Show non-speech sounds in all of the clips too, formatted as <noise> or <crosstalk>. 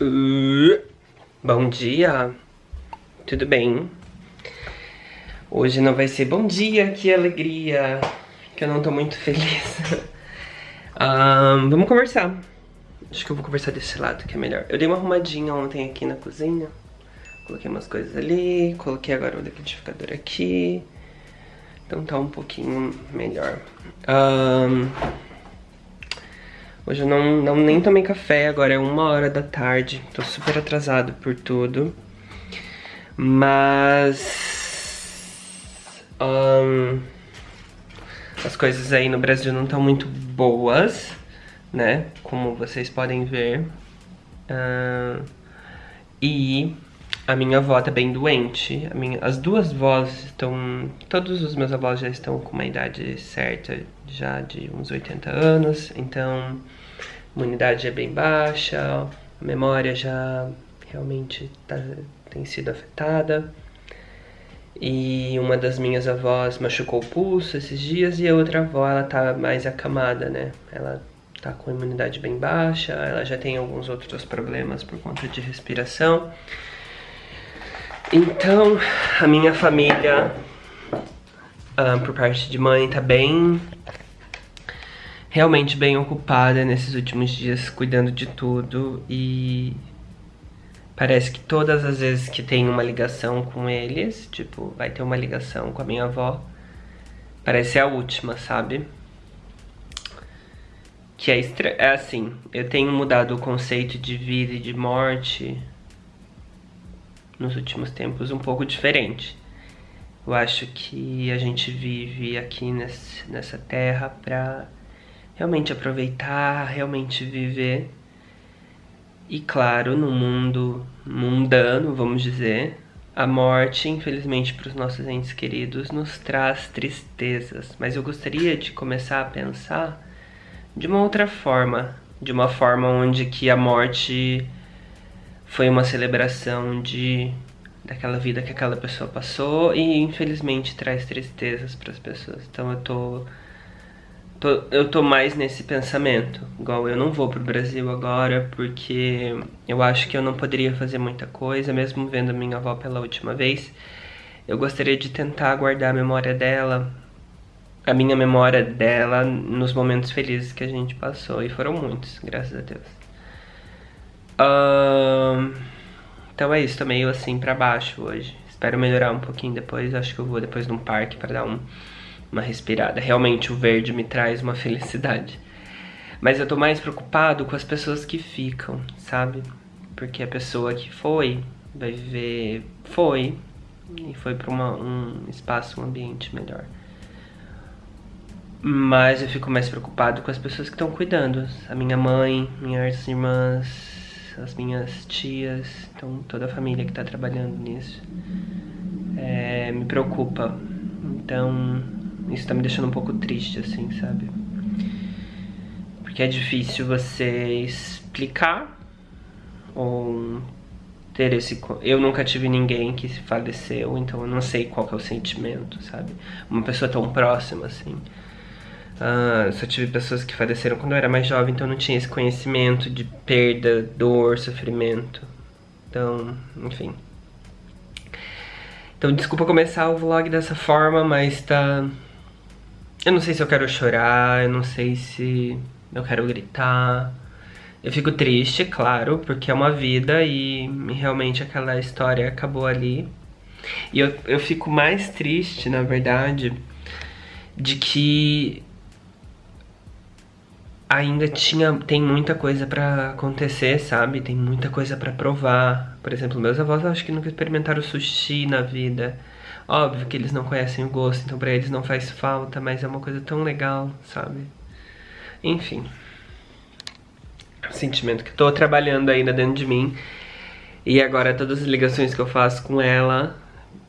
Uh, bom dia, tudo bem? Hoje não vai ser bom dia, que alegria, que eu não tô muito feliz. <laughs> um, vamos conversar. Acho que eu vou conversar desse lado que é melhor. Eu dei uma arrumadinha ontem aqui na cozinha. Coloquei umas coisas ali, coloquei agora o liquidificador aqui. Então tá um pouquinho melhor. Um, Hoje eu não, não nem tomei café, agora é uma hora da tarde. Tô super atrasado por tudo. Mas... Um, as coisas aí no Brasil não estão muito boas, né? Como vocês podem ver. Uh, e a minha avó tá bem doente. Minha, as duas avós estão... Todos os meus avós já estão com uma idade certa, já de uns 80 anos. Então, a imunidade é bem baixa, a memória já realmente tá, tem sido afetada. E uma das minhas avós machucou o pulso esses dias e a outra avó, ela tá mais acamada, né? Ela tá com a imunidade bem baixa, ela já tem alguns outros problemas por conta de respiração. Então, a minha família, uh, por parte de mãe, tá bem... Realmente bem ocupada nesses últimos dias, cuidando de tudo e... Parece que todas as vezes que tem uma ligação com eles, tipo, vai ter uma ligação com a minha avó, parece a última, sabe? Que é, é assim, eu tenho mudado o conceito de vida e de morte nos últimos tempos um pouco diferente. Eu acho que a gente vive aqui nesse, nessa terra pra realmente aproveitar, realmente viver. E claro, no mundo mundano, vamos dizer, a morte, infelizmente, para os nossos entes queridos, nos traz tristezas. Mas eu gostaria de começar a pensar de uma outra forma, de uma forma onde que a morte foi uma celebração de daquela vida que aquela pessoa passou e infelizmente traz tristezas para as pessoas. Então eu tô, tô, eu tô mais nesse pensamento. Igual eu não vou pro Brasil agora porque eu acho que eu não poderia fazer muita coisa, mesmo vendo minha avó pela última vez. Eu gostaria de tentar guardar a memória dela, a minha memória dela nos momentos felizes que a gente passou e foram muitos, graças a Deus. Então é isso, tô meio assim pra baixo hoje. Espero melhorar um pouquinho depois, acho que eu vou depois num parque pra dar um, uma respirada. Realmente o verde me traz uma felicidade. Mas eu tô mais preocupado com as pessoas que ficam, sabe? Porque a pessoa que foi, vai viver... Foi, e foi pra uma, um espaço, um ambiente melhor. Mas eu fico mais preocupado com as pessoas que estão cuidando. A minha mãe, minhas irmãs, as minhas tias, então toda a família que está trabalhando nisso. É, me preocupa. Então, isso está me deixando um pouco triste, assim, sabe? Porque é difícil você explicar ou ter esse... Eu nunca tive ninguém que faleceu, então eu não sei qual é o sentimento, sabe? Uma pessoa tão próxima, assim. Ah, só tive pessoas que faleceram quando eu era mais jovem, então não tinha esse conhecimento de perda, dor, sofrimento. Então, enfim. Então, desculpa começar o vlog dessa forma, mas tá... Eu não sei se eu quero chorar, eu não sei se eu quero gritar. Eu fico triste, claro, porque é uma vida e realmente aquela história acabou ali. E eu, eu fico mais triste, na verdade, de que ainda tinha, tem muita coisa pra acontecer, sabe? Tem muita coisa pra provar. Por exemplo, meus avós acho que nunca experimentaram sushi na vida. Óbvio que eles não conhecem o gosto, então pra eles não faz falta, mas é uma coisa tão legal, sabe? Enfim. Sentimento que tô trabalhando ainda dentro de mim. E agora todas as ligações que eu faço com ela,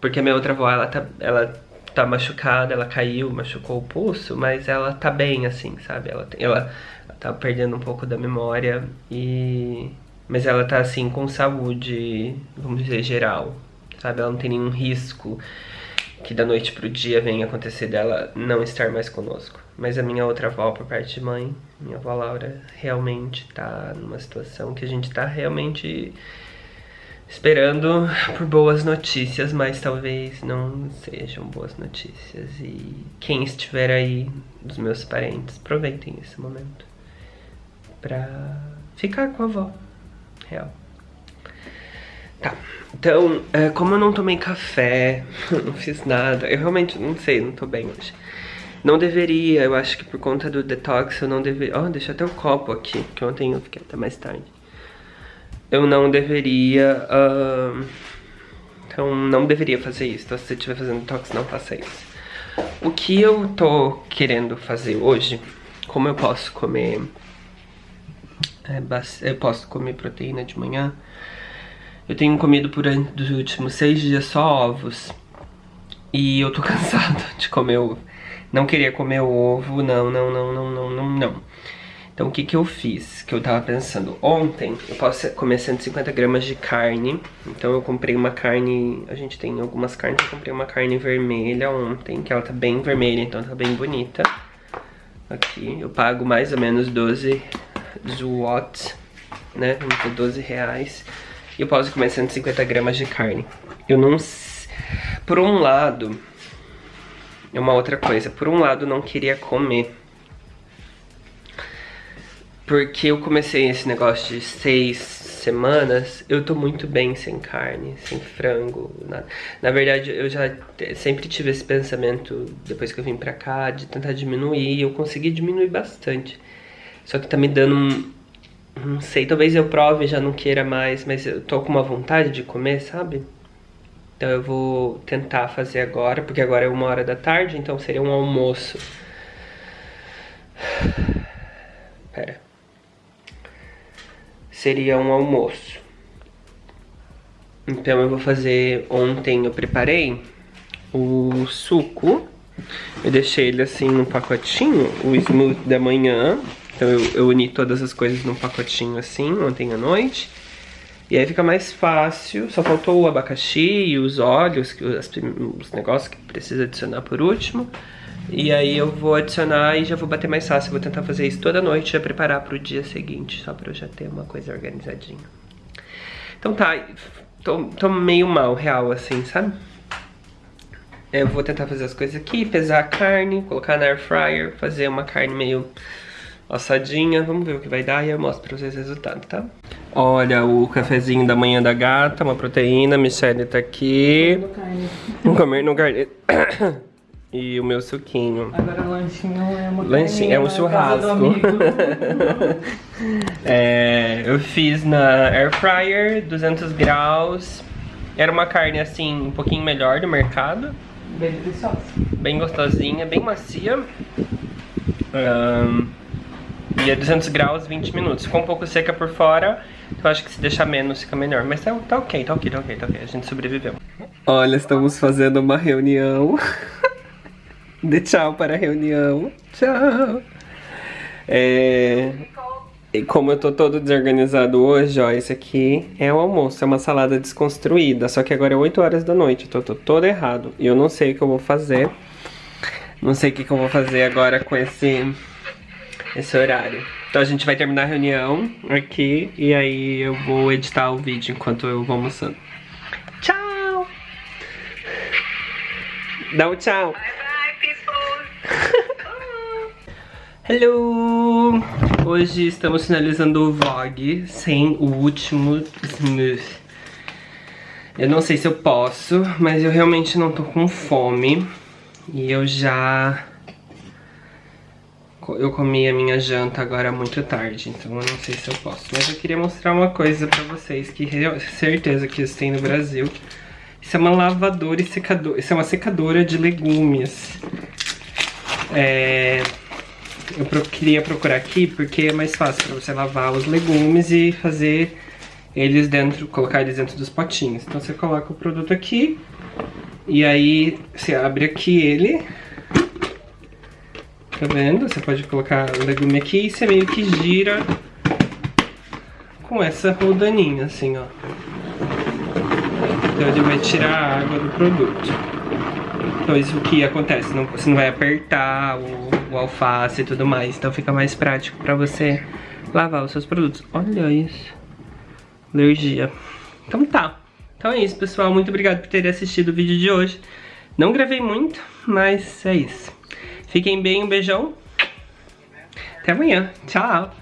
porque a minha outra avó, ela tá, ela tá machucada, ela caiu, machucou o pulso, mas ela tá bem, assim, sabe? Ela, ela tá perdendo um pouco da memória e... Mas ela tá assim com saúde, vamos dizer, geral, sabe? Ela não tem nenhum risco que da noite pro dia venha acontecer dela não estar mais conosco. Mas a minha outra avó, por parte de mãe, minha avó Laura, realmente tá numa situação que a gente tá realmente esperando por boas notícias, mas talvez não sejam boas notícias. E quem estiver aí, dos meus parentes, aproveitem esse momento pra ficar com a avó, real. Tá, então, é, como eu não tomei café, <laughs> não fiz nada, eu realmente não sei, não tô bem hoje. Não deveria, eu acho que por conta do detox eu não deveria... Ó, oh, deixa até o copo aqui, que ontem eu fiquei até mais tarde. Eu não deveria... Uh... Então, não deveria fazer isso. Então, se você estiver fazendo detox, não faça isso. O que eu tô querendo fazer hoje, como eu posso comer... É, eu posso comer proteína de manhã eu tenho comido por dos últimos seis dias só ovos. E eu tô <laughs> cansado de comer ovo. Não queria comer ovo, não, não, não, não, não, não, não. Então o que que eu fiz? Que eu tava pensando, ontem eu posso comer 150 gramas de carne. Então eu comprei uma carne, a gente tem algumas carnes, eu comprei uma carne vermelha ontem, que ela tá bem vermelha, então tá bem bonita. Aqui, eu pago mais ou menos 12 watts, né, 12 reais e eu posso comer 150 gramas de carne. Eu não... Por um lado, é uma outra coisa. Por um lado, não queria comer. Porque eu comecei esse negócio de seis semanas, eu tô muito bem sem carne, sem frango, nada. Na verdade, eu já sempre tive esse pensamento, depois que eu vim pra cá, de tentar diminuir, eu consegui diminuir bastante. Só que tá me dando um, não sei, talvez eu prove e já não queira mais, mas eu tô com uma vontade de comer, sabe? Então eu vou tentar fazer agora, porque agora é uma hora da tarde, então seria um almoço. <sighs> Pera. Seria um almoço. Então eu vou fazer, ontem eu preparei o suco. Eu deixei ele assim num pacotinho, o smoothie da manhã. Então eu, eu uni todas as coisas num pacotinho assim, ontem à noite. E aí fica mais fácil, só faltou o abacaxi e os óleos, os, os negócios que precisa adicionar por último. E aí eu vou adicionar e já vou bater mais fácil. vou tentar fazer isso toda noite, já preparar pro dia seguinte, só pra eu já ter uma coisa organizadinha. Então tá, tô, tô meio mal, real, assim, sabe? Eu vou tentar fazer as coisas aqui, pesar a carne, colocar na air fryer, fazer uma carne meio assadinha. Vamos ver o que vai dar e eu mostro pra vocês o resultado, tá? Olha o cafezinho da manhã da gata, uma proteína. Michelle tá aqui. Comer no carne. <coughs> E o meu suquinho. Agora o lanchinho é uma Lanchinho, é um churrasco. <laughs> é, eu fiz na air fryer, 200 graus. Era uma carne assim, um pouquinho melhor do mercado. Bem deliciosa. Bem gostosinha, bem macia. Um, e é 200 graus, 20 minutos. Ficou um pouco seca por fora, então acho que se deixar menos fica melhor. Mas tá, tá ok, tá ok, tá ok, tá ok. A gente sobreviveu. Olha, estamos fazendo uma reunião. <laughs> Dê tchau para a reunião. Tchau. É... E como eu tô todo desorganizado hoje, ó, esse aqui é o almoço, é uma salada desconstruída, só que agora é 8 horas da noite, eu tô, tô todo errado. E eu não sei o que eu vou fazer, não sei o que, que eu vou fazer agora com esse esse horário. Então a gente vai terminar a reunião aqui e aí eu vou editar o vídeo enquanto eu vou almoçando. Tchau! Dá um tchau! Hello! Hoje estamos finalizando o vlog sem o último smooth. Eu não sei se eu posso, mas eu realmente não tô com fome. E eu já eu comi a minha janta agora muito tarde, então eu não sei se eu posso. Mas eu queria mostrar uma coisa pra vocês, que certeza que isso tem no Brasil. Isso é uma lavadora e secadora, isso é uma secadora de legumes. É... Eu queria procurar aqui porque é mais fácil pra você lavar os legumes e fazer eles dentro, colocar eles dentro dos potinhos. Então você coloca o produto aqui e aí você abre aqui ele Tá vendo? Você pode colocar o legume aqui e você meio que gira com essa rodaninha, assim, ó. Então ele vai tirar a água do produto. O que acontece? Não, você não vai apertar o, o alface e tudo mais. Então fica mais prático pra você lavar os seus produtos. Olha isso. Alergia. Então tá. Então é isso, pessoal. Muito obrigado por terem assistido o vídeo de hoje. Não gravei muito, mas é isso. Fiquem bem, um beijão. Até amanhã. Tchau.